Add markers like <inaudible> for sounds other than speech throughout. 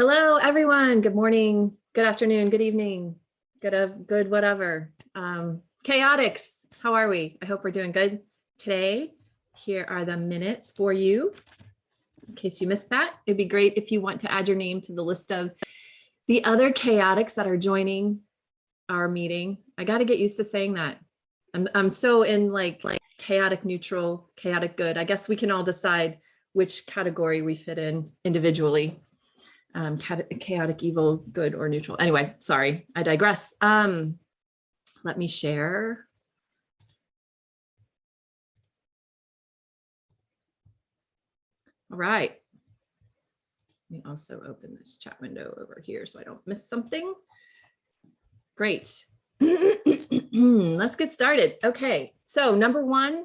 Hello, everyone. Good morning, good afternoon, good evening, good, uh, good whatever. Um, chaotics, how are we? I hope we're doing good today. Here are the minutes for you. In case you missed that, it'd be great if you want to add your name to the list of the other chaotics that are joining our meeting. I got to get used to saying that. I'm, I'm so in like, like chaotic neutral, chaotic good. I guess we can all decide which category we fit in individually um, chaotic, evil, good, or neutral. Anyway, sorry, I digress. Um, let me share. All right. Let me also open this chat window over here so I don't miss something. Great. <clears throat> Let's get started. Okay, so number one,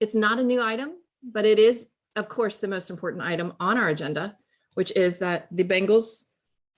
it's not a new item, but it is, of course, the most important item on our agenda which is that the Bengals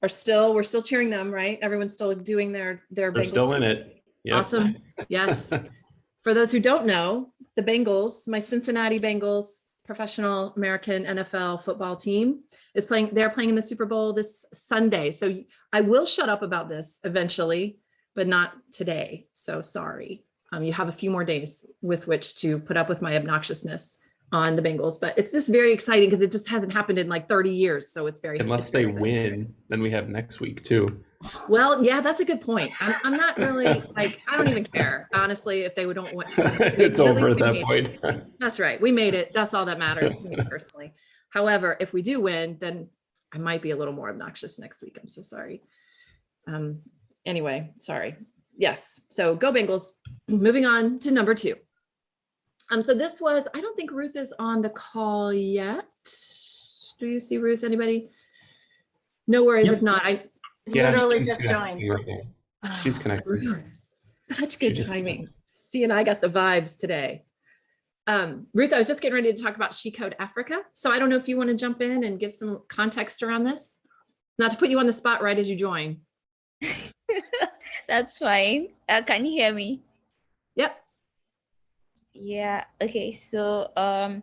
are still, we're still cheering them, right? Everyone's still doing their, their They're Bengals. still in it. Yep. Awesome. Yes. <laughs> For those who don't know, the Bengals, my Cincinnati Bengals professional American NFL football team is playing, they're playing in the Super Bowl this Sunday. So I will shut up about this eventually, but not today. So sorry. Um, you have a few more days with which to put up with my obnoxiousness on the Bengals, but it's just very exciting because it just hasn't happened in like 30 years. So it's very Unless it's they win, then we have next week too. Well, yeah, that's a good point. I'm, I'm not really like, I don't even care, honestly, if they don't win. <laughs> it's over at that point. That's right. We made it. That's all that matters to me <laughs> personally. However, if we do win, then I might be a little more obnoxious next week. I'm so sorry. Um, anyway, sorry. Yes. So go Bengals. Moving on to number two. Um, so this was, I don't think Ruth is on the call yet. Do you see Ruth, anybody? No worries, Yep. if not, I Yeah, literally she's just joined. right. She's Ah, connected. Ruth, Such good just- timing. She and I got the vibes today. Um, Ruth, I was just getting ready to talk about She Code Africa. So I don't know if you want to jump in and give some context around this. Not to put you on the spot right as you join. <laughs> That's fine. Uh, can you hear me? Yep. Yeah. Okay. So um,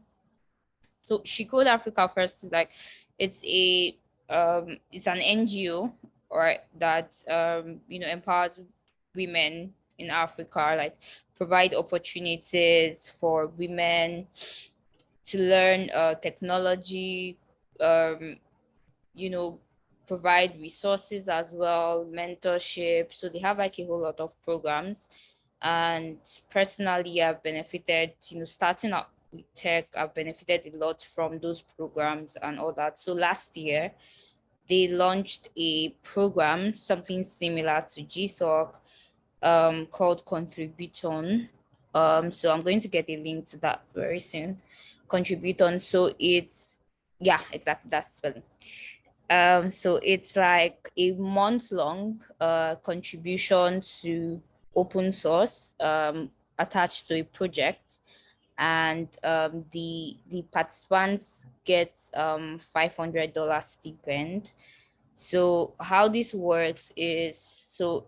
so She Code Africa first like it's a um it's an NGO right that um you know empowers women in Africa like provide opportunities for women to learn uh technology um you know provide resources as well mentorship so they have like a whole lot of programs and personally i've benefited you know starting up with tech i've benefited a lot from those programs and all that. So last year they launched a program something similar to gsoc um called Contributhon. Um so i'm going to get a link to that very soon. Contributhon. So it's yeah exactly that's spelling. Um so it's like a month long uh contribution to open source um, attached to a project and um, the the participants get um, $500 stipend. So how this works is, so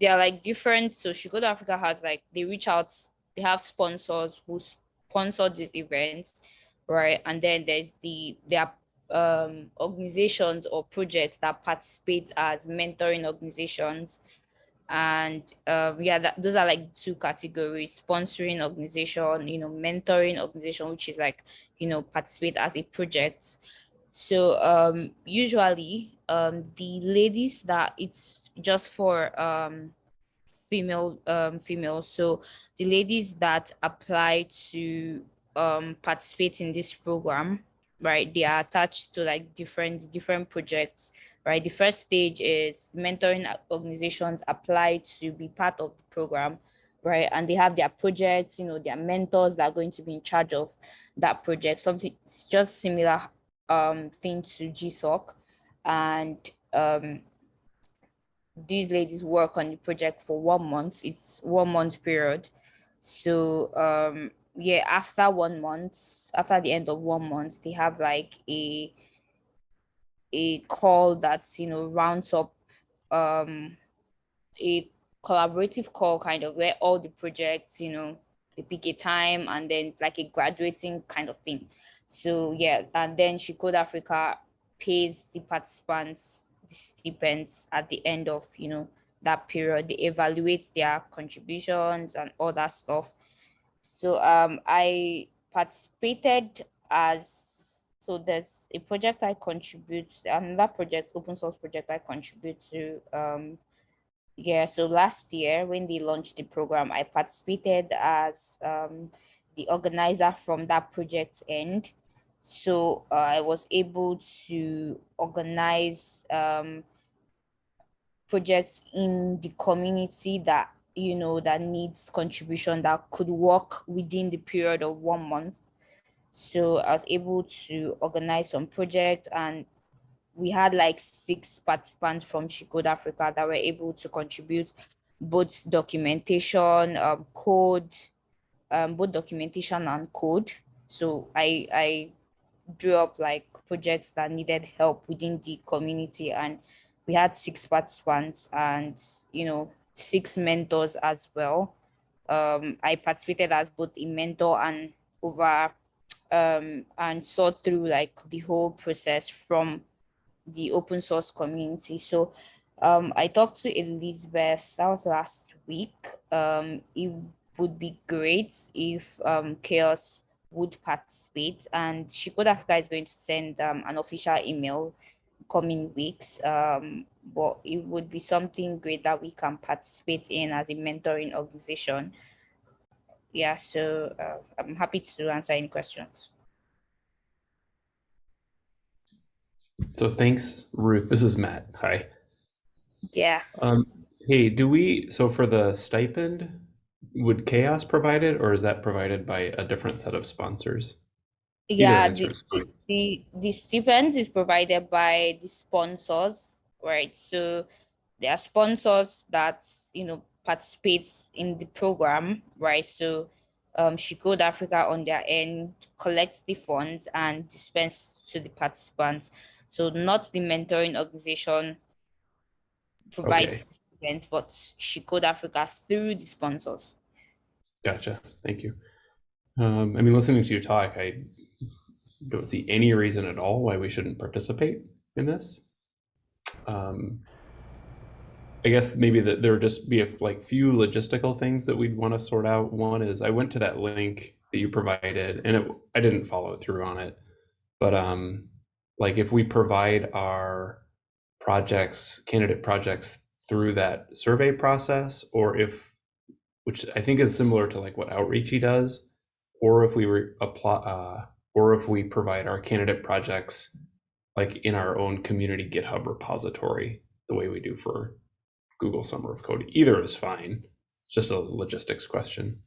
they are like different. So She Africa has like, they reach out, they have sponsors who sponsor these events, right? And then there's the, there are um, organizations or projects that participate as mentoring organizations and um, yeah that, those are like two categories sponsoring organization you know mentoring organization which is like you know participate as a project. So um usually um the ladies that it's just for um female um females so the ladies that apply to um participate in this program right they are attached to like different different projects right? The first stage is mentoring organizations apply to be part of the program, right? And they have their projects, you know, their mentors that are going to be in charge of that project. Something just similar um, thing to GSOC. And um, these ladies work on the project for one month. It's one month period. So um, yeah, after one month, after the end of one month, they have like a a call that you know rounds up um a collaborative call kind of where all the projects you know they pick a time and then like a graduating kind of thing so yeah and then she code africa pays the participants the stipends at the end of you know that period. They evaluate their contributions and all that stuff. So um, I participated as so there's a project I contribute another project open source project I contribute to um, yeah so last year when they launched the program I participated as um, the organizer from that project's end. So uh, I was able to organize um, projects in the community that you know that needs contribution that could work within the period of one month so i was able to organize some projects and we had like six participants from She Africa that were able to contribute both documentation, um, code, um, both documentation and code. So I I drew up like projects that needed help within the community and we had six participants and you know six mentors as well um, i participated as both a mentor and over um, and saw through like the whole process from the open source community so um, i talked to elizabeth that was last week um, it would be great if um, CHAOSS would participate and She Code Africa is going to send um, an official email coming weeks. Um, but it would be something great that we can participate in as a mentoring organization. Yeah, so uh, I'm happy to answer any questions. So thanks, Ruth. This is Matt. Hi. Yeah. Um, hey, do we, so for the stipend, would CHAOSS provide it or is that provided by a different set of sponsors? yeah the, the the stipend is provided by the sponsors right so there are sponsors that you know participates in the program right? So um She Code Africa on their end collects the funds and dispense to the participants. So not the mentoring organization provides okay. stipends but She Code Africa through the sponsors. Gotcha. Thank you. Um, I mean, listening to your talk, I don't see any reason at all why we shouldn't participate in this. Um, I guess maybe that there would just be a like few logistical things that we'd want to sort out. One is I went to that link that you provided and it, I didn't follow through on it, but um, like if we provide our projects, candidate projects through that survey process, or if, which I think is similar to like what Outreachy does, or if we apply, uh, or if we provide our candidate projects like in our own community GitHub repository, the way we do for Google Summer of Code. Either is fine. It's just a logistics question.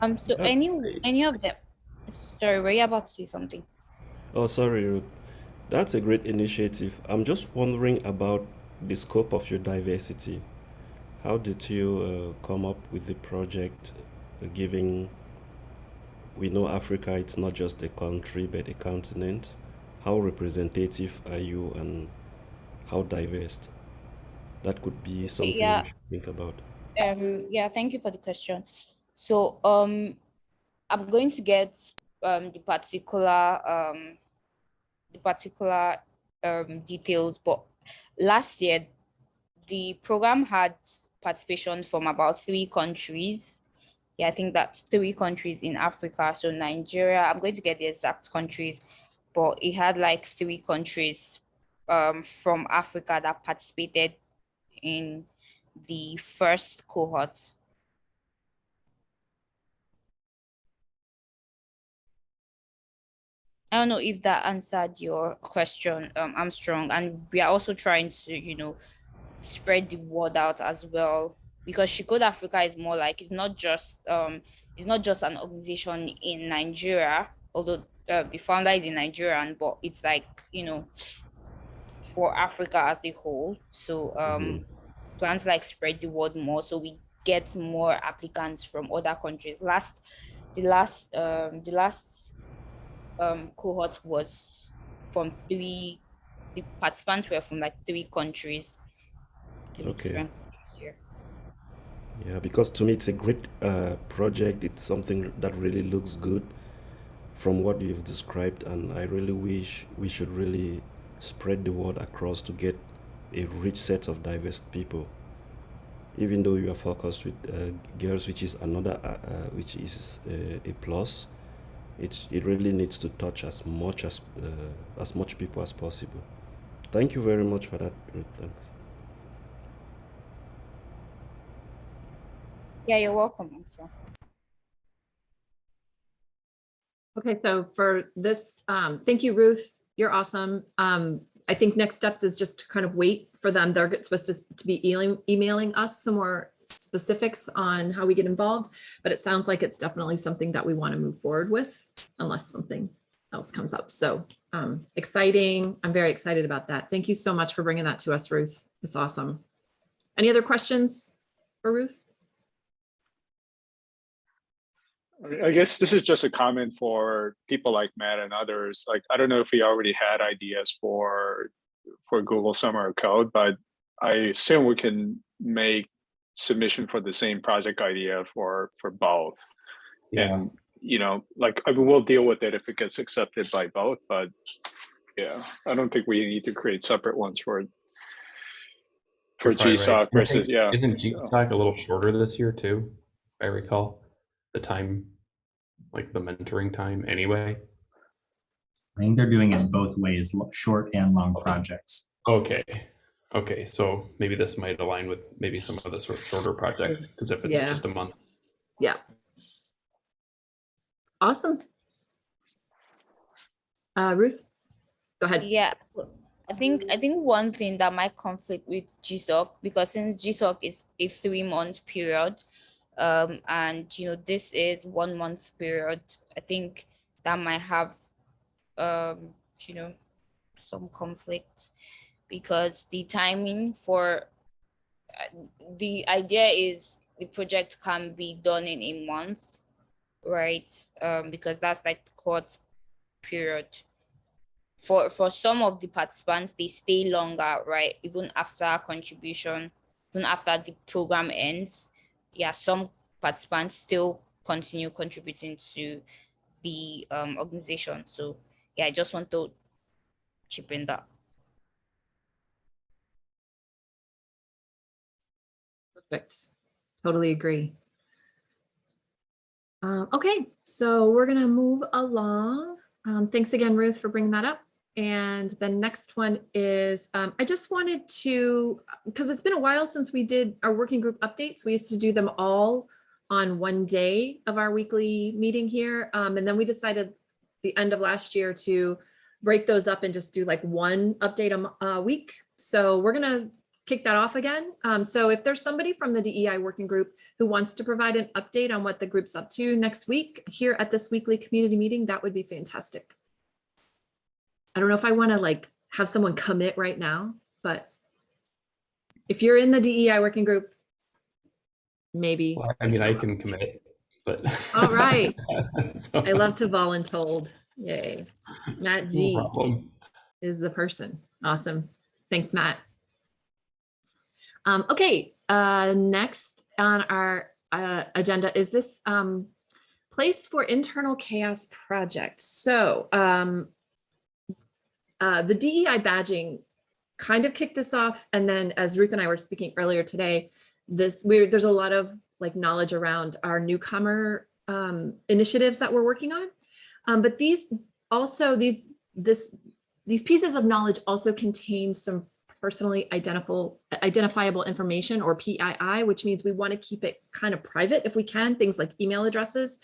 Um, so any any of them? Sorry, were you about to say something? Oh, sorry, Ruth. That's a great initiative. I'm just wondering about the scope of your diversity. How did you uh, come up with the project giving we know Africa it's not just a country but a continent how representative are you and how diverse that could be something yeah. we should think about um yeah thank you for the question so um i'm going to get um the particular um the particular um details but last year the program had participation from about three countries yeah, I think that's three countries in Africa. So Nigeria, I'm going to get the exact countries, but it had like three countries um, from Africa that participated in the first cohort. I don't know if that answered your question, um, Armstrong. And we are also trying to, you know, spread the word out as well because She Africa is more like it's not just um it's not just an organization in Nigeria, although uh, the founder is in Nigerian, but it's like you know for Africa as a whole. So um mm-hmm. plan like spread the word more so we get more applicants from other countries. Last the last um the last um cohort was from three the participants were from like three countries. Okay. Yeah, because to me it's a great uh, project. It's something that really looks good. from what you've described, and I really wish we should really spread the word across to get a rich set of diverse people. Even though you are focused with uh, girls, which is another, uh, uh, which is uh, a plus, it's, it really needs to touch as much as uh, as much people as possible. Thank you very much for that. Ruth. Thanks. Yeah, you're welcome. Also. Okay, so for this, um, thank you, Ruth. You're awesome. Um, I think next steps is just to kind of wait for them. They're supposed to, to be emailing, emailing us some more specifics on how we get involved, but it sounds like it's definitely something that we want to move forward with unless something else comes up. So um, exciting. I'm very excited about that. Thank you so much for bringing that to us, Ruth. It's awesome. Any other questions for Ruth? I guess this is just a comment for people like Matt and others. Like, I don't know if we already had ideas for for Google Summer of Code, but I assume we can make submission for the same project idea for for both. Yeah. And you know, like I mean, we'll deal with it if it gets accepted by both. But yeah, I don't think we need to create separate ones for for Sorry, right. GSOC versus yeah. Isn't so- GSOC a little shorter this year too? I recall the time, like the mentoring time anyway. I think they're doing it both ways, short and long projects. Okay. Okay, so maybe this might align with maybe some of the sort of shorter projects, because if it's Yeah. just a month. Yeah. Awesome. Uh, Ruth, go ahead. Yeah, I think I think one thing that might conflict with GSOC because since GSOC is a three month period, um, and you know this is one month period, I think that might have, um, you know, some conflict because the timing for uh, the idea is the project can be done in a month, right? Um, because that's like the court period. For for some of the participants they stay longer right? Even after contribution even after the program ends yeah some participants still continue contributing to the um, organization so yeah i just want to chip in that Perfect. Totally agree. Um, okay, so we're gonna move along. Um, thanks again, Ruth, for bringing that up. And the next one is, um, I just wanted to, because it's been a while since we did our working group updates. We used to do them all on one day of our weekly meeting here. Um, and then we decided the end of last year to break those up and just do like one update a a week. So we're gonna kick that off again. Um, so if there's somebody from the DEI working group who wants to provide an update on what the group's up to next week here at this weekly community meeting, that would be fantastic. I don't know if I want to like have someone commit right now, but if you're in the DEI working group, maybe. Well, I mean, I can commit, but. All right. <laughs> So, I love to voluntold. Yay. Matt G problem. is the person. Awesome. Thanks, Matt. Um, okay, uh, next on our uh, agenda is this um, place for internal CHAOSS project. So um, uh, the DEI badging kind of kicked this off. And then as Ruth and I were speaking earlier today, this we're, there's a lot of like knowledge around our newcomer um, initiatives that we're working on. Um, but these also these this these pieces of knowledge also contain some personally identifiable identifiable information or PII, which means we want to keep it kind of private if we can, things like email addresses.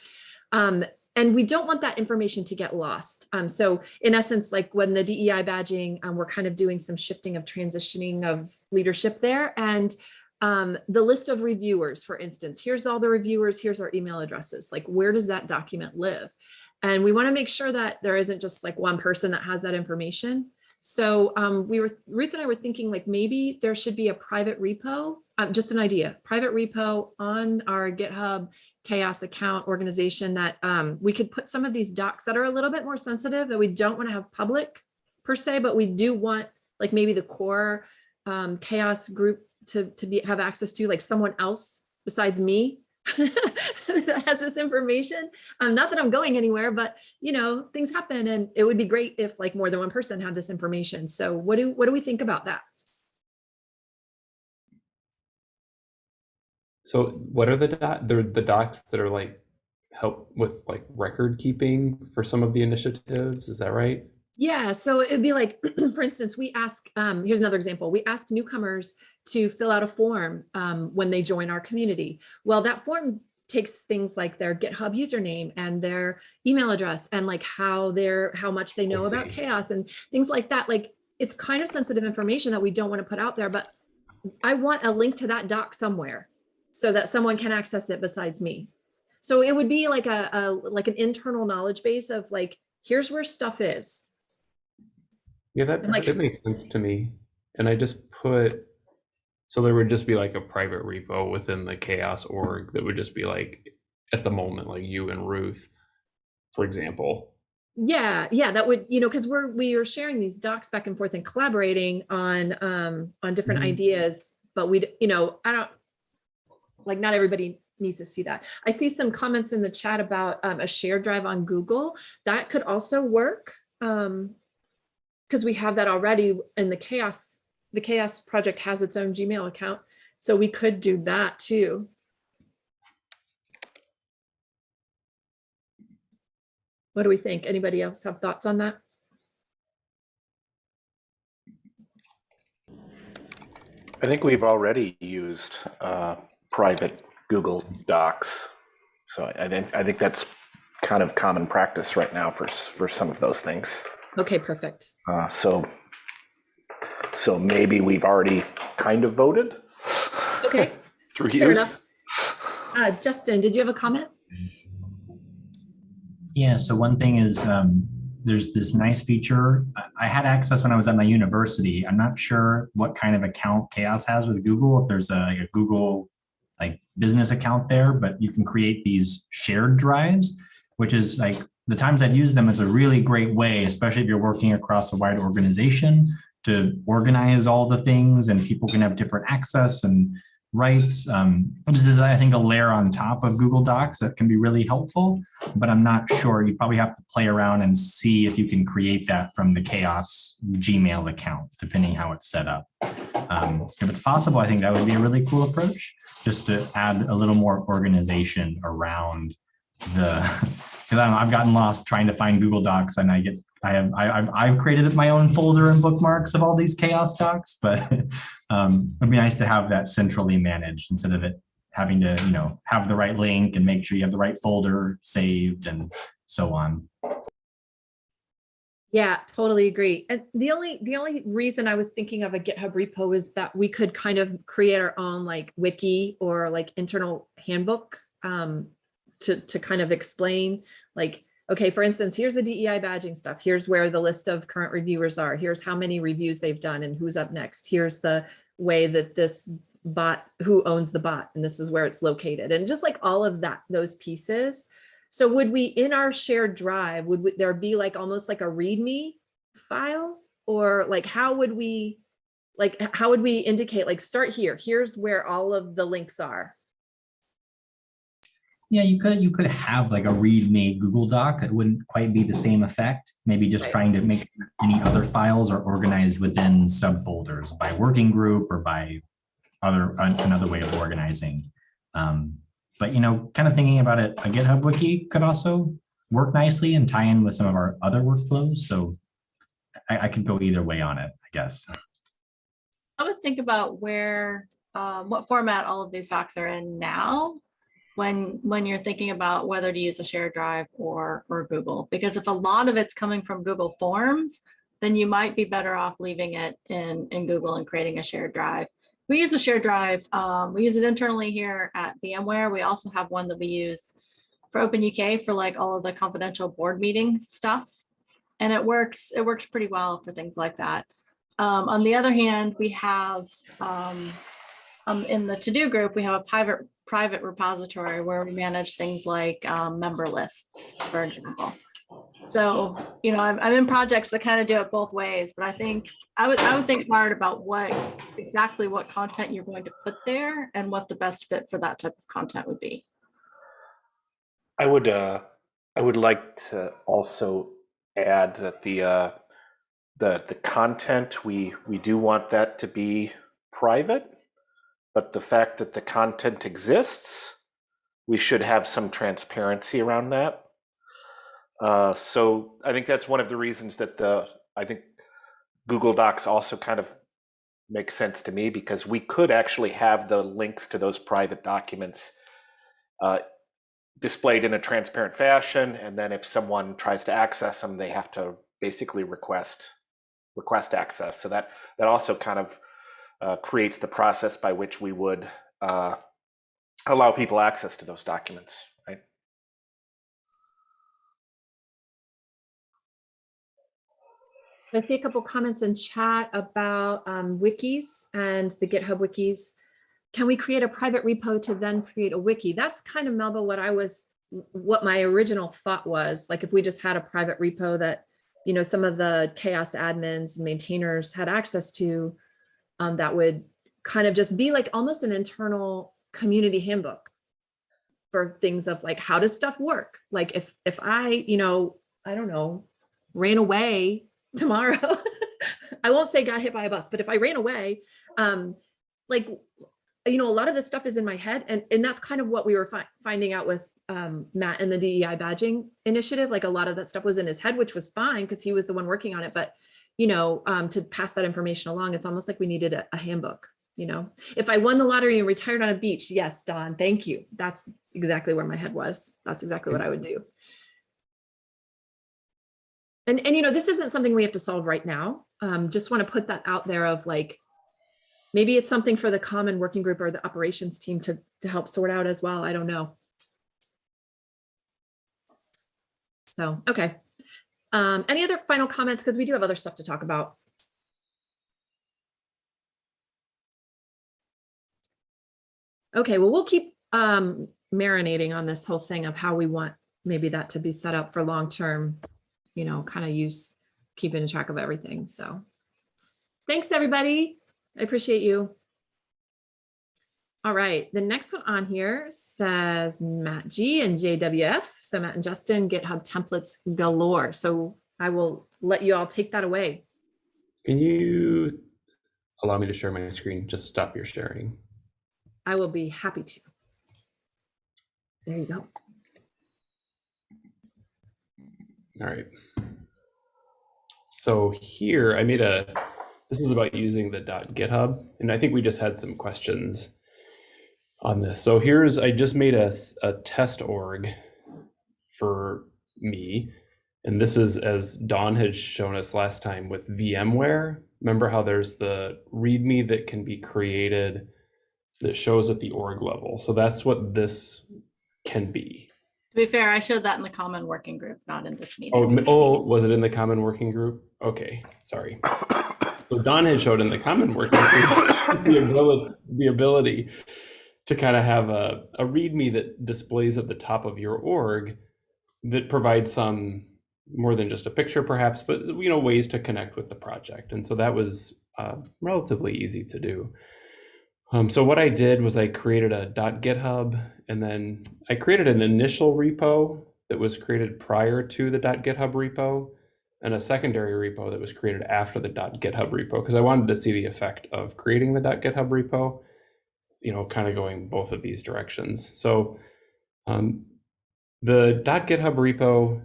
Um, and we don't want that information to get lost. Um, so in essence, like when the DEI badging, um, we're kind of doing some shifting of transitioning of leadership there. And um, the list of reviewers, for instance, here's all the reviewers, here's our email addresses, like where does that document live? And we want to make sure that there isn't just like one person that has that information. So um, we were, Ruth and I were thinking like maybe there should be a private repo, uh, just an idea, private repo on our GitHub CHAOSS account organization that um, we could put some of these docs that are a little bit more sensitive that we don't want to have public per se, but we do want like maybe the core um, CHAOSS group to, to be have access to like someone else besides me <laughs> that has this information. Um, not that I'm going anywhere, but you know, things happen and it would be great if like more than one person had this information. So what do, what do we think about that? So what are the doc, the, the docs that are like help with like record keeping for some of the initiatives? Is that right? Yeah, so it'd be like, <clears throat> for instance, we ask, um, here's another example. We ask newcomers to fill out a form um, when they join our community. Well, that form takes things like their GitHub username and their email address and like how they're, how much they know about CHAOSS and things like that. Like it's kind of sensitive information that we don't want to put out there, but I want a link to that doc somewhere so that someone can access it besides me. So it would be like a, a like an internal knowledge base of like, here's where stuff is. Yeah, that, And, like- that makes sense to me. And I just put, so there would just be like a private repo within the CHAOSS org that would just be like, at the moment, like you and Ruth, for example. Yeah, yeah, that would, you know, because we're, we are sharing these docs back and forth and collaborating on, um, on different Mhm. ideas, but we'd you know, I don't, like, not everybody needs to see that. I see some comments in the chat about, um, a shared drive on Google. That could also work. Um, because we have that already in the CHAOSS, the CHAOSS project has its own Gmail account. So we could do that too. What do we think? Anybody else have thoughts on that? I think we've already used uh, private Google Docs. So I think, I think that's kind of common practice right now for, for some of those things. Okay, perfect. Uh, So, so maybe we've already kind of voted Okay, <laughs> through Fair use. enough. uh, Justin, did you have a comment? Yeah, so one thing is, um, there's this nice feature. I- I had access when I was at my university. I'm not sure what kind of account CHAOSS has with Google, if there's a, like a Google like business account there, but you can create these shared drives, which is like, the times I've used them, it's a really great way, especially if you're working across a wide organization to organize all the things and people can have different access and rights. Um, is, I think, a layer on top of Google Docs that can be really helpful but I'm not sure. You probably have to play around and see if you can create that from the CHAOSS Gmail account, depending how it's set up. Um, if it's possible, I think that would be a really cool approach, just to add a little more organization around the, <laughs> because I've gotten lost trying to find Google Docs and I get, I have, I, I've, I've created my own folder and bookmarks of all these CHAOSS Docs, but <laughs> um, it'd be nice to have that centrally managed instead of it having to, you know, have the right link and make sure you have the right folder saved and so on. Yeah, totally agree. And the only, the only reason I was thinking of a GitHub repo is that we could kind of create our own like wiki or like internal handbook um, to, to kind of explain like, okay, for instance, here's the DEI badging stuff. Here's where the list of current reviewers are. Here's how many reviews they've done and who's up next. Here's the way that this bot, who owns the bot, and this is where it's located. And just like all of that, those pieces. So would we, in our shared drive, would we- there be like almost like a README file? Or like, how would we, like, how would we indicate, like, start here, here's where all of the links are? Yeah, you could, you could have like a README Google Doc. It wouldn't quite be the same effect. Maybe just Right. trying to make any other files are organized within subfolders by working group or by other, another way of organizing. Um, But, you know, kind of thinking about it, a GitHub wiki could also work nicely and tie in with some of our other workflows. So I, I could go either way on it, I guess. I would think about where, um, what format all of these docs are in now. When, when you're thinking about whether to use a shared drive or, or Google, because if a lot of it's coming from Google Forms, then you might be better off leaving it in, in Google and creating a shared drive. We use a shared drive. Um, we use it internally here at VMware. We also have one that we use for OpenUK for like all of the confidential board meeting stuff. And it works, it works pretty well for things like that. Um, on the other hand, we have, um, um, in the TODO group, we have a private, private repository where we manage things like, um, member lists, for example. So, you know, I'm, I'm in projects that kind of do it both ways, but I think, I would, I would think hard about what, exactly what content you're going to put there and what the best fit for that type of content would be. I would uh, I would like to also add that the uh, the the content we we do want that to be private, but the fact that the content exists, we should have some transparency around that. Uh, so I think that's one of the reasons that the I think Google Docs also kind of makes sense to me because we could actually have the links to those private documents uh, displayed in a transparent fashion, and then if someone tries to access them, they have to basically request request access. So that that also kind of uh, creates the process by which we would uh, allow people access to those documents, right? I see a couple comments in chat about um, wikis and the GitHub wikis. Can we create a private repo to then create a wiki? That's kind of Melba what I was, what my original thought was. Like if we just had a private repo that, you know, some of the CHAOSS admins, and maintainers had access to, um, that would kind of just be like almost an internal community handbook for things of like, how does stuff work? Like if, if I, you know, I don't know, ran away <laughs> tomorrow, <laughs> I won't say got hit by a bus, but if I ran away, um, like, you know, a lot of this stuff is in my head and, and that's kind of what we were fi finding out with um, Matt and the DEI badging initiative. Like a lot of that stuff was in his head, which was fine because he was the one working on it. But, you know, um, to pass that information along, it's almost like we needed a, a handbook. You know, if I won the lottery and retired on a beach, yes, Don, thank you. That's exactly where my head was. That's exactly what I would do. And, and you know, this isn't something we have to solve right now. Um, just want to put that out there of like, maybe it's something for the common working group or the operations team to, to help sort out as well. I don't know. So, okay. Um, any other final comments? Because we do have other stuff to talk about. Okay, well, we'll keep um, marinating on this whole thing of how we want maybe that to be set up for long-term, you know, kind of use, keeping track of everything. So thanks, everybody. I appreciate you. All right, the next one on here says Matt G and JWF. So Matt and Justin, GitHub templates galore. So I will let you all take that away. Can you allow me to share my screen? Just stop your sharing. I will be happy to. There you go. All right. So here I made a, this is about using the .github, and I think we just had some questions on this. So here's, I just made a, a test org for me. And this is as Don had shown us last time with VMware. Remember how there's the README that can be created that shows at the org level. So that's what this can be. To be fair, I showed that in the common working group, not in this meeting. Oh, oh, was it in the common working group? Okay, sorry. So Don had showed in the common working group <coughs> the ability, the ability to kind of have a, a README that displays at the top of your org that provides some more than just a picture perhaps, but you know, ways to connect with the project. And so that was uh, relatively easy to do. Um, so what I did was I created a .github and then I created an initial repo that was created prior to the .github repo and a secondary repo that was created after the .github repo because I wanted to see the effect of creating the .github repo, you know, kind of going both of these directions. So um, the dot .github repo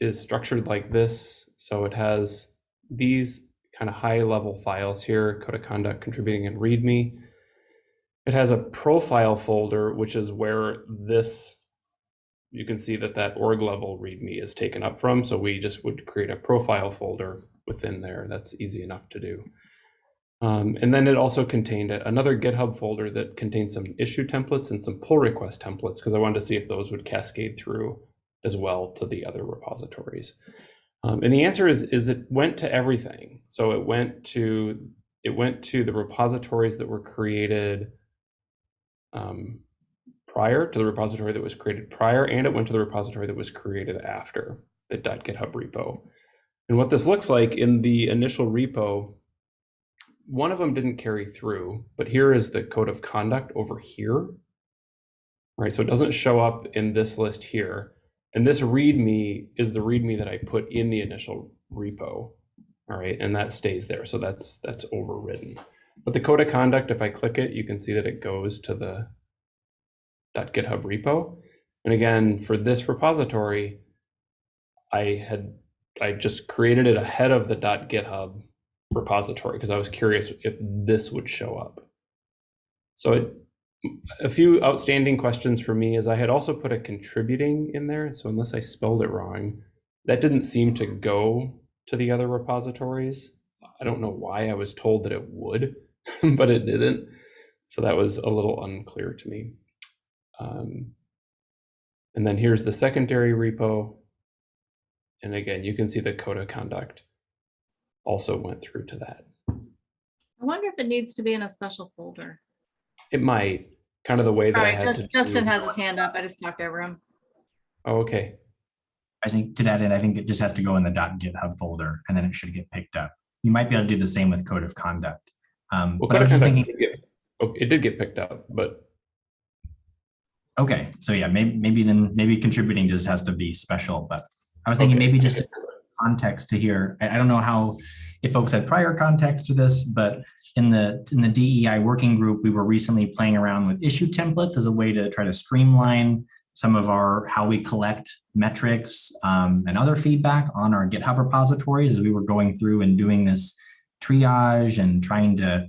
is structured like this. So it has these kind of high level files here, code of conduct, contributing and readme. It has a profile folder, which is where this, you can see that that org level readme is taken up from. So we just would create a profile folder within there. That's easy enough to do. Um, and then it also contained another GitHub folder that contains some issue templates and some pull request templates because I wanted to see if those would cascade through as well to the other repositories. Um, and the answer is, is it went to everything. So it went to, it went to the repositories that were created um, prior to the repository that was created prior, and it went to the repository that was created after the .github repo. And what this looks like in the initial repo, one of them didn't carry through, but here is the code of conduct over here right? So it doesn't show up in this list here. And this README is the README that I put in the initial repo, all right? And that stays there, so that's that's overridden. But the code of conduct, if I click it, you can see that it goes to the .github repo. And again, for this repository, I had I just created it ahead of the .github repository because I was curious if this would show up. So it, a few outstanding questions for me is I had also put a contributing in there. So unless I spelled it wrong, that didn't seem to go to the other repositories. I don't know why I was told that it would, <laughs> but it didn't. So that was a little unclear to me. Um, and then here's the secondary repo. And again, you can see the code of conduct also went through to that. I wonder if it needs to be in a special folder. It might, kind of the way that All I had Just- to Justin do- has his hand up. I just talked over him. Oh, okay. I think to that end, I think it just has to go in the .github folder and then it should get picked up. You might be able to do the same with code of conduct. Um, Well, but code of was just conduct thinking, did get- oh, it did get picked up, but okay, so yeah, maybe, maybe then, maybe contributing just has to be special, but I was thinking Okay, maybe just get context to here. I, I don't know how, if folks had prior context to this, but in the, in the DEI working group, we were recently playing around with issue templates as a way to try to streamline some of our, how we collect metrics um, and other feedback on our GitHub repositories as we were going through and doing this triage and trying to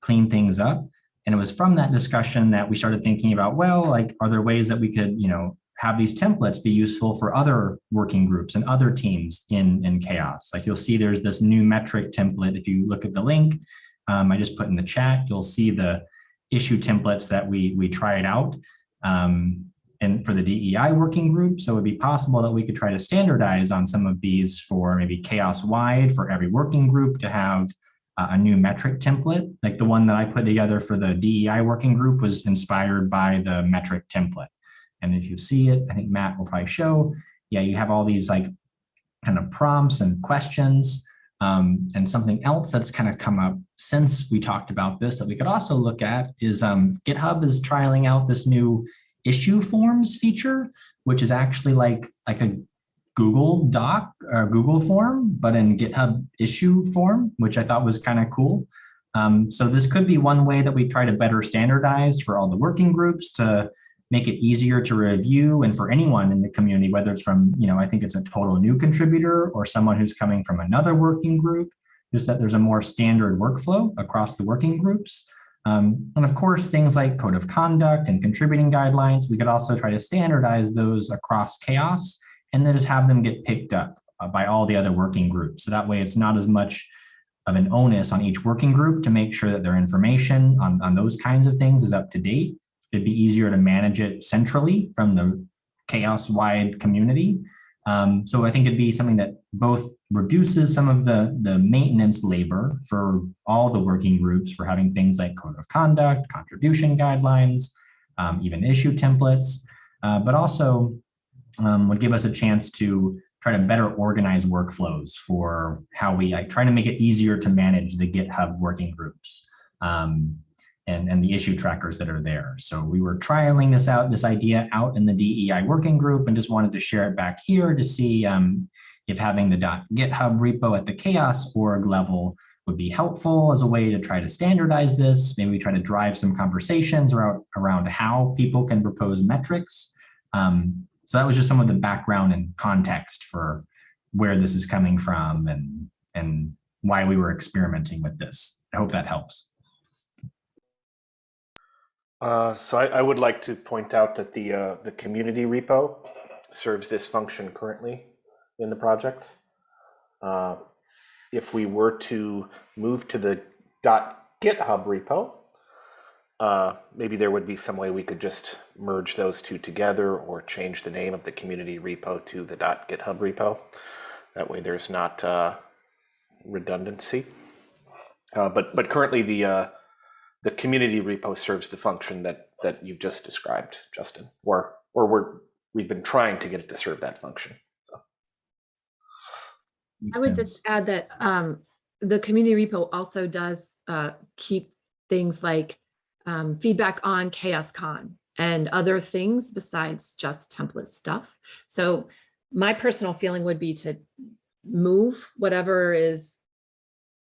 clean things up. And it was from that discussion that we started thinking about, well, like, are there ways that we could, you know, have these templates be useful for other working groups and other teams in, in CHAOSS. Like you'll see there's this new metric template. If you look at the link, um, I just put in the chat, you'll see the issue templates that we, we tried out um, and for the DEI working group. So it'd be possible that we could try to standardize on some of these for maybe CHAOSS wide for every working group to have a new metric template. Like the one that I put together for the DEI working group was inspired by the metric template. And if you see it, I think Matt will probably show, yeah, you have all these like kind of prompts and questions. Um, and something else that's kind of come up since we talked about this that we could also look at is um, GitHub is trialing out this new issue forms feature, which is actually like, like a Google Doc or Google form, but in GitHub issue form, which I thought was kind of cool. Um, so this could be one way that we try to better standardize for all the working groups to make it easier to review and for anyone in the community, whether it's from, you know, I think it's a total new contributor or someone who's coming from another working group, just that there's a more standard workflow across the working groups. Um, and of course, things like code of conduct and contributing guidelines, we could also try to standardize those across CHAOSS and then just have them get picked up uh, by all the other working groups. So that way it's not as much of an onus on each working group to make sure that their information on, on those kinds of things is up to date. It'd be easier to manage it centrally from the CHAOSS wide community. Um, so I think it'd be something that both reduces some of the, the maintenance labor for all the working groups for having things like code of conduct, contribution guidelines, um, even issue templates, uh, but also um, would give us a chance to try to better organize workflows for how we try to make it easier to manage the GitHub working groups. Um, and, and the issue trackers that are there. So we were trialing this out, this idea out in the DEI working group and just wanted to share it back here to see um, if having the .github repo at the CHAOSS org level would be helpful as a way to try to standardize this. Maybe try to drive some conversations around, around how people can propose metrics. Um, so that was just some of the background and context for where this is coming from and, and why we were experimenting with this. I hope that helps. Uh, so I, I would like to point out that the uh, the community repo serves this function currently in the project. Uh, if we were to move to the dot .github repo, uh, maybe there would be some way we could just merge those two together or change the name of the community repo to the dot .github repo. That way, there's not uh, redundancy. Uh, but but currently the the community repo serves the function that that you've just described, Justin, or or we're we've been trying to get it to serve that function. I would just add that um, the community repo also does uh, keep things like um, feedback on CHAOSScon and other things besides just template stuff. So my personal feeling would be to move whatever is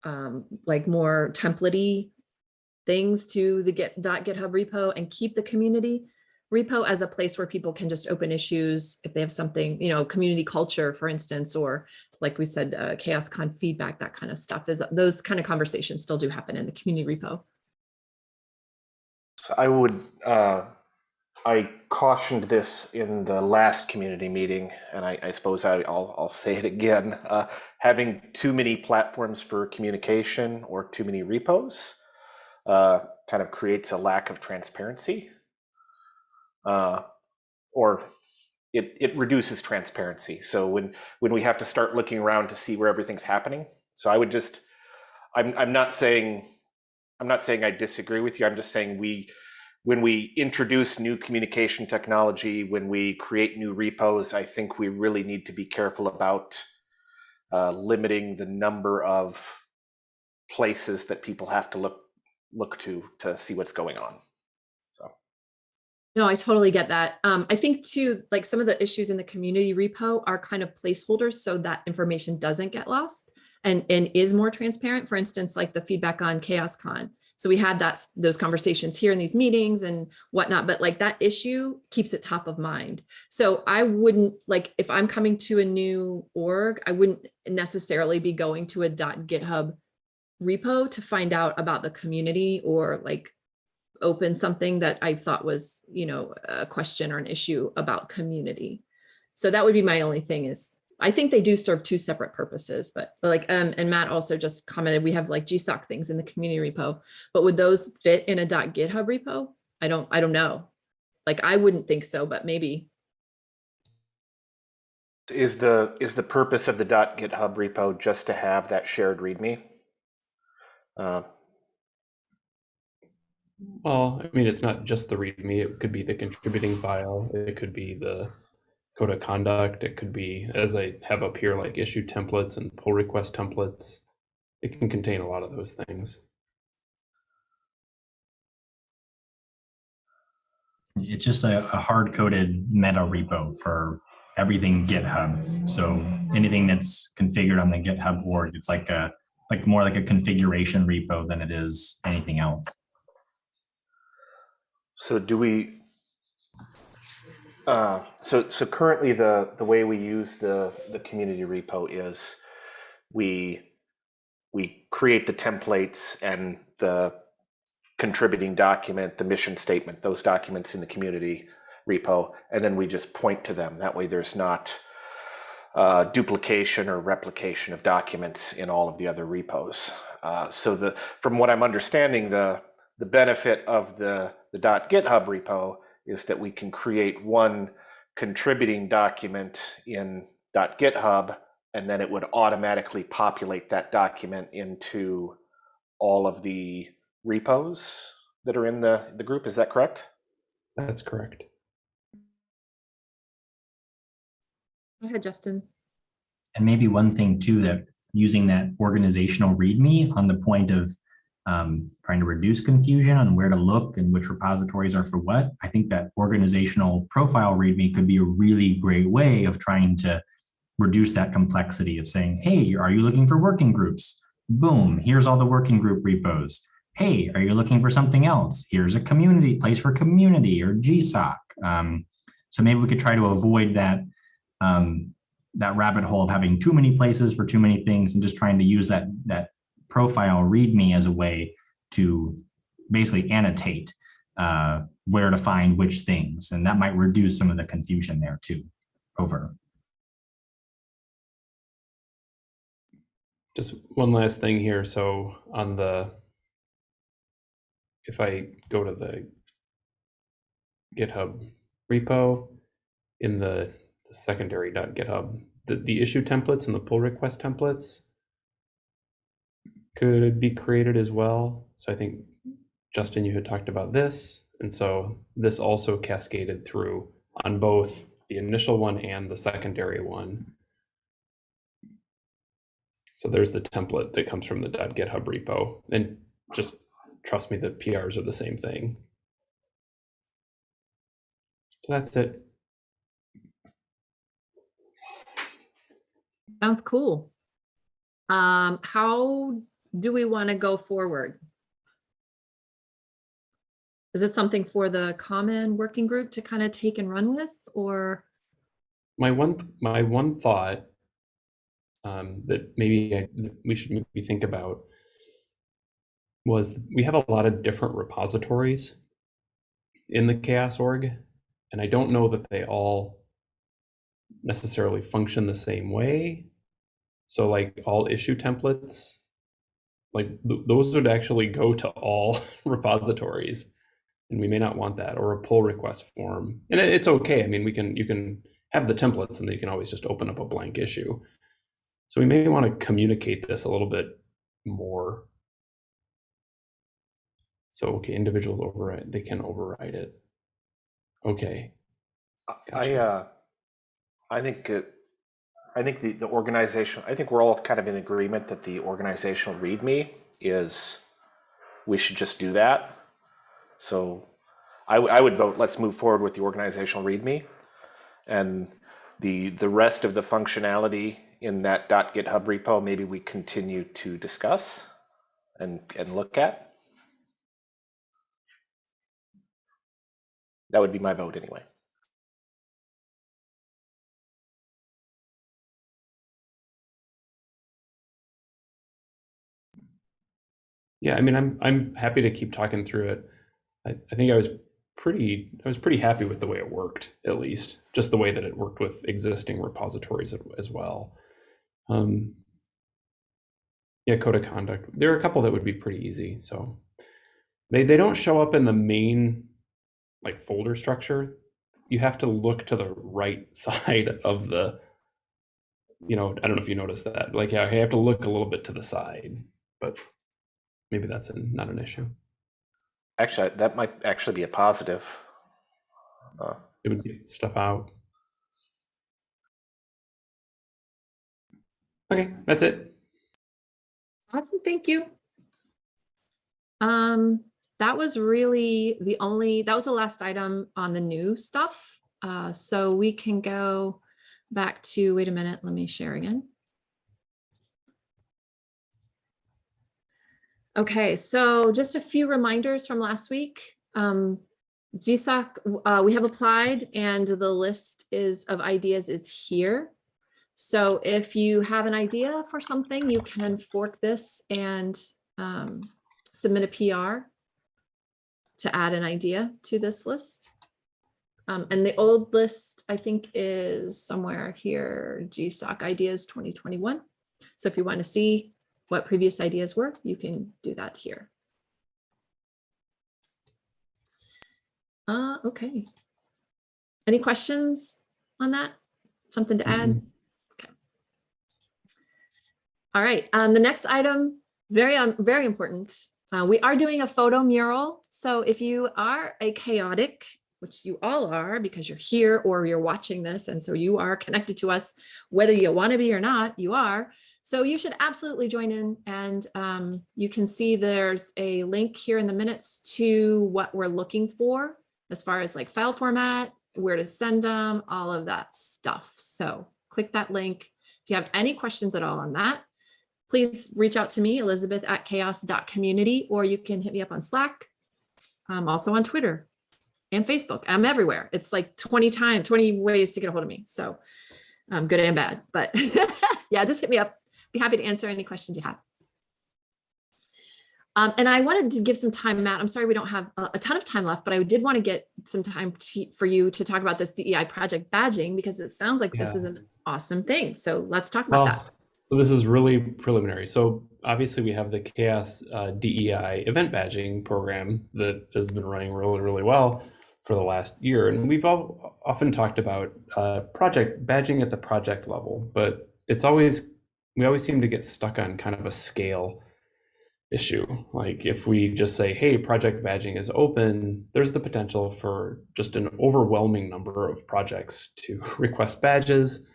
um, like more templatey things to the GitHub repo and keep the community repo as a place where people can just open issues if they have something, you know, community culture, for instance, or like we said, uh, CHAOSScon feedback, that kind of stuff is those kind of conversations still do happen in the community repo. I would, uh, I cautioned this in the last community meeting, and I, I suppose I, will I'll say it again. Uh, having too many platforms for communication or too many repos uh, kind of creates a lack of transparency, uh, or it it reduces transparency. So when when we have to start looking around to see where everything's happening, so I would just, I'm I'm not saying, I'm not saying I disagree with you. I'm just saying we when we introduce new communication technology, when we create new repos, I think we really need to be careful about uh, limiting the number of places that people have to look look to to see what's going on. So. No, I totally get that. Um, I think too, like some of the issues in the community repo are kind of placeholders so that information doesn't get lost and, and is more transparent. For instance, like the feedback on CHAOSScon. So we had that those conversations here in these meetings and whatnot, but like that issue keeps it top of mind. So I wouldn't like if I'm coming to a new org, I wouldn't necessarily be going to a dot .github repo to find out about the community or like open something that I thought was, you know, a question or an issue about community. So that would be my only thing is I think they do serve two separate purposes, but like, um, and Matt also just commented, we have like GSOC things in the community repo, but would those fit in a dot .github repo? I don't, I don't know. Like, I wouldn't think so, but maybe. Is the is the purpose of the dot .github repo just to have that shared README? Uh, well, I mean, it's not just the README. It could be the contributing file. It could be the code of conduct. It could be, as I have up here, like issue templates and pull request templates. It can contain a lot of those things. It's just a, a hard coded meta repo for everything GitHub. So anything that's configured on the GitHub org, it's like a like more like a configuration repo than it is anything else. So do we, uh, so so currently the the way we use the the community repo is we we create the templates and the contributing document, the mission statement, those documents in the community repo, and then we just point to them. That way there's not uh, duplication or replication of documents in all of the other repos. Uh, so the from what I'm understanding, the the benefit of the the .github repo is that we can create one contributing document in .github, and then it would automatically populate that document into all of the repos that are in the, the group. Is that correct? That's correct. Go ahead, Justin. And maybe one thing too, that using that organizational README on the point of um, trying to reduce confusion on where to look and which repositories are for what, I think that organizational profile README could be a really great way of trying to reduce that complexity of saying, hey, are you looking for working groups? Boom, here's all the working group repos. Hey, are you looking for something else? Here's a community place for community or GSOC. Um, so maybe we could try to avoid that um, that rabbit hole of having too many places for too many things and just trying to use that that profile readme as a way to basically annotate uh, where to find which things. And that might reduce some of the confusion there too. Over. Just one last thing here. So on the, if I go to the GitHub repo in the the secondary.github, the, the issue templates and the pull request templates could be created as well. So I think, Justin, you had talked about this. And so this also cascaded through on both the initial one and the secondary one. So there's the template that comes from the .github repo. And just trust me, the PRs are the same thing. So that's it. Sounds cool. Um, how do we want to go forward? Is this something for the common working group to kind of take and run with or? My one my one thought um, that maybe I, that we should maybe think about was we have a lot of different repositories in the CHAOSS org, and I don't know that they all necessarily function the same way. So like all issue templates, like th those would actually go to all <laughs> repositories and we may not want that or a pull request form. And it, it's okay. I mean, we can, you can have the templates and then you can always just open up a blank issue. So we may want to communicate this a little bit more. So, okay, individuals override, they can override it. Okay. I, uh, I think, it- I think the, the organization, I think we're all kind of in agreement that the organizational README is, we should just do that. So I, I would vote, let's move forward with the organizational README. And the, the rest of the functionality in that dot .github repo, maybe we continue to discuss and, and look at. That would be my vote anyway. Yeah, I mean, I'm I'm happy to keep talking through it. I, I think I was pretty I was pretty happy with the way it worked, at least just the way that it worked with existing repositories as- well. Um, yeah, code of conduct. There are a couple that would be pretty easy. So they they don't show up in the main like folder structure. You have to look to the right <laughs> side of the. You know, I don't know if you noticed that. Like, yeah, I have to look a little bit to the side, but maybe that's an, not an issue. Actually, that might actually be a positive. Uh, It would get stuff out. Okay, that's it. Awesome, thank you. Um, that was really the only, that was the last item on the new stuff. Uh, so we can go back to, wait a minute, let me share again. Okay, so just a few reminders from last week. Um, GSOC, uh, we have applied and the list is of ideas is here. So if you have an idea for something, you can fork this and um, submit a PR to add an idea to this list. Um, and the old list, I think, is somewhere here, GSOC ideas 2021. So if you want to see what previous ideas were, you can do that here. Uh, okay. Any questions on that? Something to add? Mhm. All right, um, the next item, very, um, very important. Uh, we are doing a photo mural. So if you are a chaotic, which you all are because you're here or you're watching this, and so you are connected to us, whether you want to be or not, you are. So you should absolutely join in and um, you can see there's a link here in the minutes to what we're looking for as far as like file format, where to send them, all of that stuff. So click that link. If you have any questions at all on that, please reach out to me, Elizabeth at chaoss.community, or you can hit me up on Slack. I'm also on Twitter and Facebook. I'm everywhere. It's like 20 times, 20 ways to get a hold of me. So um, good and bad, but <laughs> yeah, just hit me up. Be happy to answer any questions you have. Um, and I wanted to give some time, Matt. I'm sorry we don't have a, a ton of time left, but I did want to get some time to, for you to talk about this DEI project badging because it sounds like this is an awesome thing. So let's talk about that. Well, so this is really preliminary. So obviously we have the CHAOSS uh, DEI event badging program that has been running really, really well for the last year. And we've all often talked about uh, project badging at the project level, but it's always, we always seem to get stuck on kind of a scale issue. Like if we just say, hey, project badging is open, there's the potential for just an overwhelming number of projects to <laughs> request badges.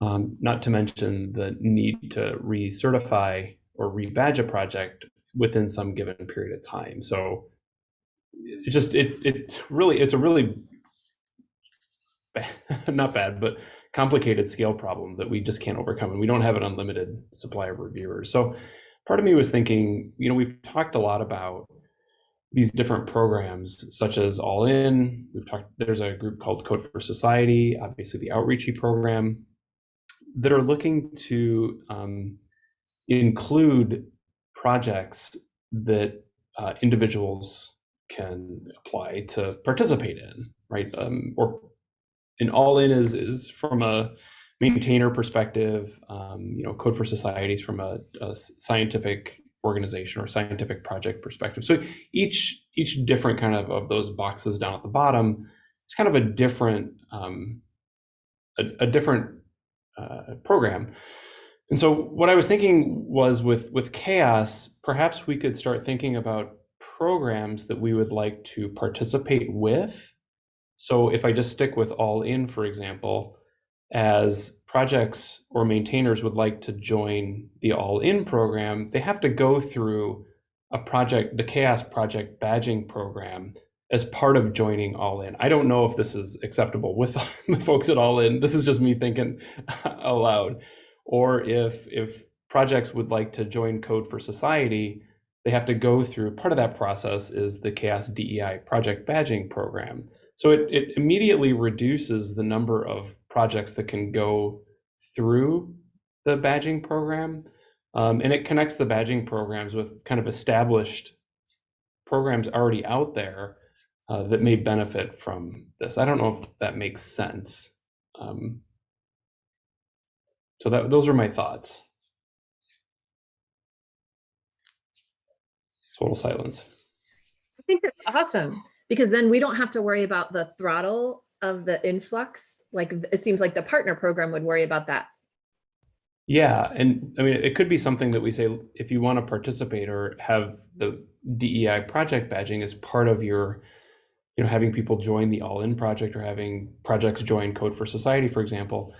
Um, not to mention the need to recertify or rebadge a project within some given period of time. So it just it it's really it's a really bad, <laughs> not bad, but complicated scale problem that we just can't overcome. And we don't have an unlimited supply of reviewers. So part of me was thinking, you know, we've talked a lot about these different programs such as All In. We've talked, there's a group called Code for Society, obviously the Outreachy program, that are looking to um, include projects that uh, individuals can apply to participate in, right? Um, or an All In is is from a maintainer perspective. Um, you know, Code for Societies from a, a scientific organization or scientific project perspective. So each each different kind of of those boxes down at the bottom, it's kind of a different um, a, a different uh, program. And so what I was thinking was with with CHAOSS, perhaps we could start thinking about programs that we would like to participate with. So if I just stick with all in, for example, as projects or maintainers would like to join the all in program, they have to go through a project, the CHAOSS project badging program as part of joining all in. I don't know if this is acceptable with <laughs> the folks at all in. This is just me thinking <laughs> aloud. Or if if projects would like to join Code for Society, they have to go through part of that process is the CHAOSS DEI project badging program. So it, it immediately reduces the number of projects that can go through the badging program. Um, and it connects the badging programs with kind of established programs already out there uh, that may benefit from this. I don't know if that makes sense. Um, so that those are my thoughts. Total silence. I think that's awesome because then we don't have to worry about the throttle of the influx. Like it seems like the partner program would worry about that. Yeah, and I mean, it could be something that we say if you want to participate or have the DEI project badging as part of your, you know, having people join the All In project or having projects join Code for Society, for example.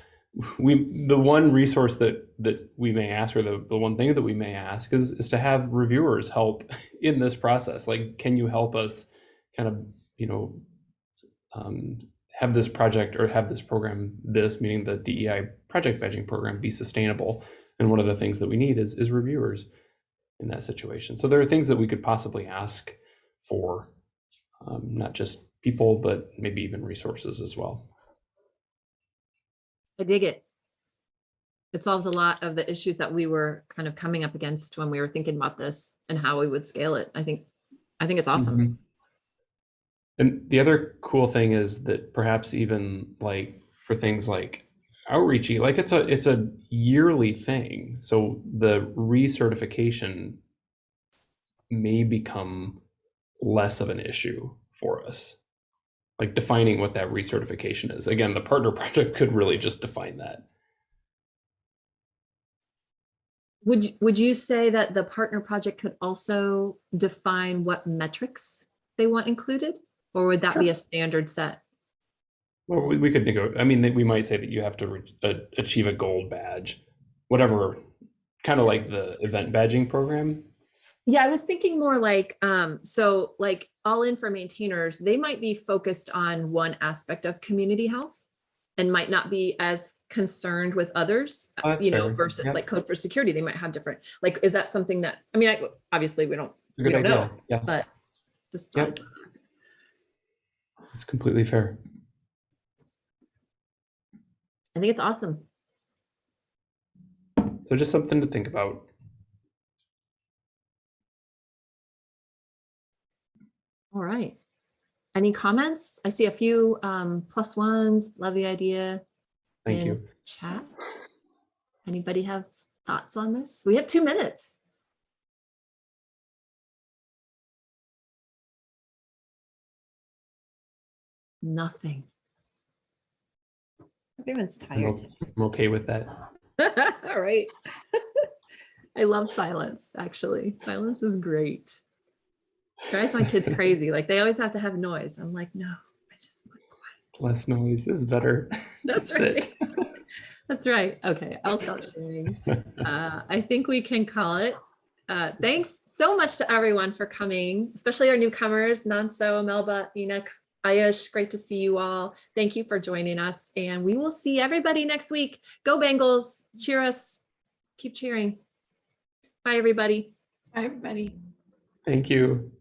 We the one resource that that we may ask, or the, the one thing that we may ask, is is to have reviewers help <laughs> in this process. Like, can you help us, kind of, you know, um, have this project or have this program, this meaning the DEI project badging program, be sustainable. And one of the things that we need is, is reviewers in that situation. So there are things that we could possibly ask for, um, not just people, but maybe even resources as well. I dig it. It solves a lot of the issues that we were kind of coming up against when we were thinking about this and how we would scale it. I think, I think it's awesome. Mhm. And the other cool thing is that perhaps even like for things like outreachy, like it's a it's a yearly thing. So the recertification may become less of an issue for us. Like defining what that recertification is. Again, the partner <laughs> project could really just define that. Would, you- would you say that the partner project could also define what metrics they want included? Or would that be a standard set? Well, we, we could negotiate. I mean, we might say that you have to uh, achieve a gold badge, whatever, kind of like the event badging program. Yeah, I was thinking more like, um, so like all in for maintainers, they might be focused on one aspect of community health and might not be as concerned with others, Oh, uh, you know, versus Yep. like code for security, they might have different, like, is that something that, I mean, I, obviously we don't, we don't idea. know, Yeah, but just. Yep. it's completely fair. I think it's awesome. So just something to think about. All right. Any comments? I see a few um, plus ones. Love the idea. Thank in you. Chat. Anybody have thoughts on this? We have two minutes. Nothing. Everyone's I'm, tired. o- I'm okay with that. <laughs> All right. <laughs> I love silence, actually. Silence is great. Drives my kids crazy. Like they always have to have noise. I'm like, no, I just want quiet. Less noise is better. <laughs> That's Sit. right. That's right. Okay, I'll stop sharing. Uh, I think we can call it. Uh, thanks so much to everyone for coming, especially our newcomers, Nanso, Melba, Enoch, Ayush, great to see you all. Thank you for joining us and we will see everybody next week. Go Bengals, cheer us, keep cheering. Bye, everybody. Bye everybody. Thank you.